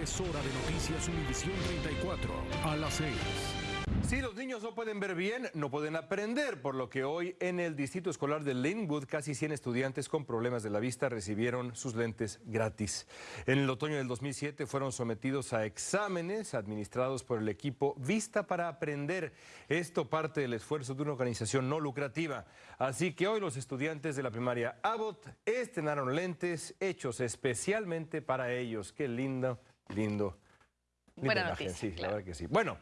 Es hora de Noticias Univisión 34 a las 6. Si los niños no pueden ver bien, no pueden aprender, por lo que hoy en el Distrito Escolar de Linwood casi 100 estudiantes con problemas de la vista recibieron sus lentes gratis. En el otoño del 2007 fueron sometidos a exámenes administrados por el equipo Vista para Aprender. Esto parte del esfuerzo de una organización no lucrativa. Así que hoy los estudiantes de la primaria Abbott estrenaron lentes hechos especialmente para ellos. Qué lindo, lindo. Buena noticia, Sí, la claro. verdad que sí. Bueno.